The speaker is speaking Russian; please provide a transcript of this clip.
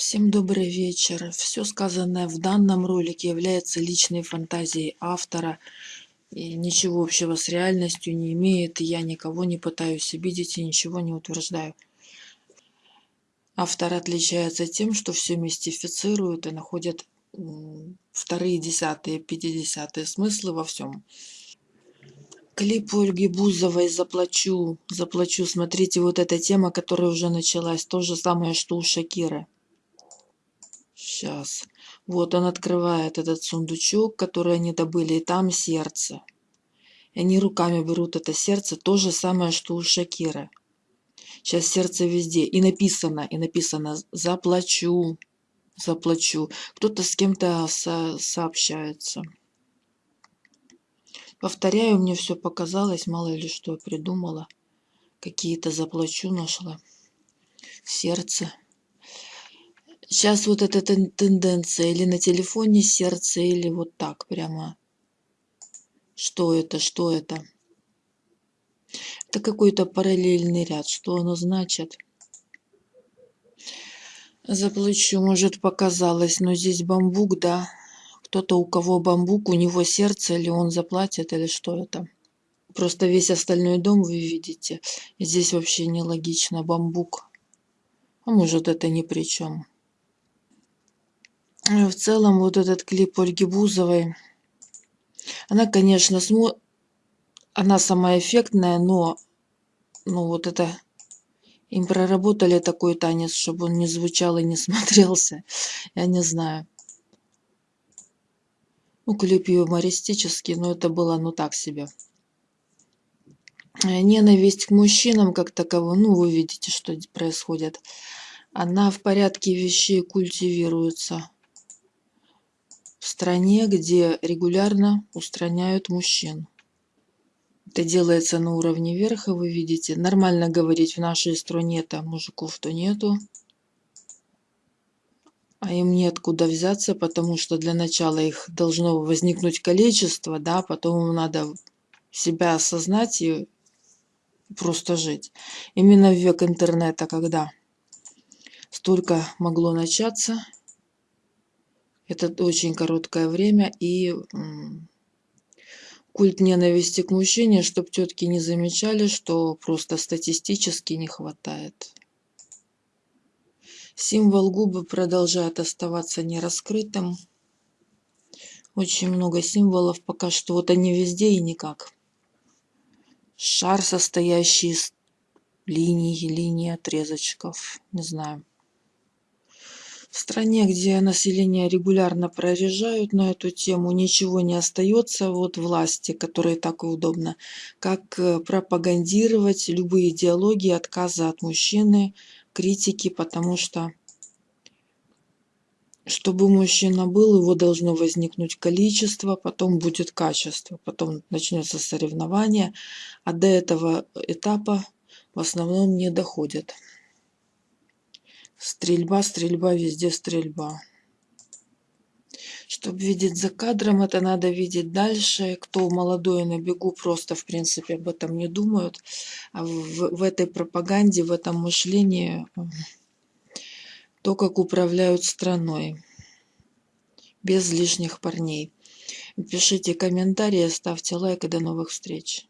Всем добрый вечер. Все сказанное в данном ролике является личной фантазией автора и ничего общего с реальностью не имеет. Я никого не пытаюсь обидеть и ничего не утверждаю. Автор отличается тем, что все мистифицируют и находят вторые, десятые, пятидесятые смыслы во всем. Клип Ольги Бузовой «Заплачу». «Заплачу». Смотрите, вот эта тема, которая уже началась. То же самое, что у Шакиры. Сейчас. Вот он открывает этот сундучок, который они добыли, и там сердце. И они руками берут это сердце, то же самое, что у Шакира. Сейчас сердце везде. И написано, и написано «заплачу», «заплачу». Кто-то с кем-то со сообщается. Повторяю, мне все показалось, мало ли что придумала. Какие-то «заплачу» нашла. Сердце. Сейчас вот эта тенденция или на телефоне сердце, или вот так прямо. Что это, что это? Это какой-то параллельный ряд. Что оно значит? Заплачу, может показалось, но здесь бамбук, да. Кто-то у кого бамбук, у него сердце, или он заплатит, или что это? Просто весь остальной дом вы видите. Здесь вообще нелогично бамбук. А может это ни при чем. В целом вот этот клип Ольги Бузовой, она, конечно, смо... она самая эффектная, но ну вот это им проработали такой танец, чтобы он не звучал и не смотрелся. Я не знаю. Ну, клип юмористический, но это было ну так себе. Э, ненависть к мужчинам как таковой, ну вы видите, что происходит. Она в порядке вещей культивируется в стране, где регулярно устраняют мужчин. Это делается на уровне верха, вы видите. Нормально говорить в нашей стране-то мужиков-то нету. А им нет куда взяться, потому что для начала их должно возникнуть количество, да, потом им надо себя осознать и просто жить. Именно в век интернета, когда столько могло начаться, это очень короткое время и культ ненависти к мужчине, чтобы тетки не замечали, что просто статистически не хватает. Символ губы продолжает оставаться нераскрытым. Очень много символов пока что. Вот они везде и никак. Шар, состоящий из линий, линий отрезочков. Не знаю. В стране, где население регулярно прорежают на эту тему, ничего не остается вот власти, которые так и удобно, как э, пропагандировать любые идеологии отказа от мужчины, критики, потому что чтобы мужчина был, его должно возникнуть количество, потом будет качество, потом начнется соревнование, а до этого этапа в основном не доходят. Стрельба, стрельба, везде стрельба. Чтобы видеть за кадром, это надо видеть дальше. Кто молодой на бегу, просто в принципе об этом не думают. А в, в этой пропаганде, в этом мышлении, то, как управляют страной. Без лишних парней. Пишите комментарии, ставьте лайк и до новых встреч.